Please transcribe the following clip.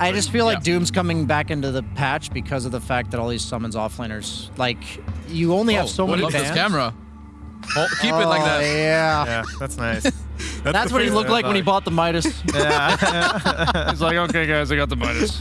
I, just feel like Doom's coming back into the patch because of the fact that all these summons offlaners. Like, you only have oh, so oh, many love this camera. Oh, keep it like oh, that. Yeah. Yeah, that's nice. That's that's what he looked like when he bought the Midas. Yeah. He's like, okay, guys, I got the Midas.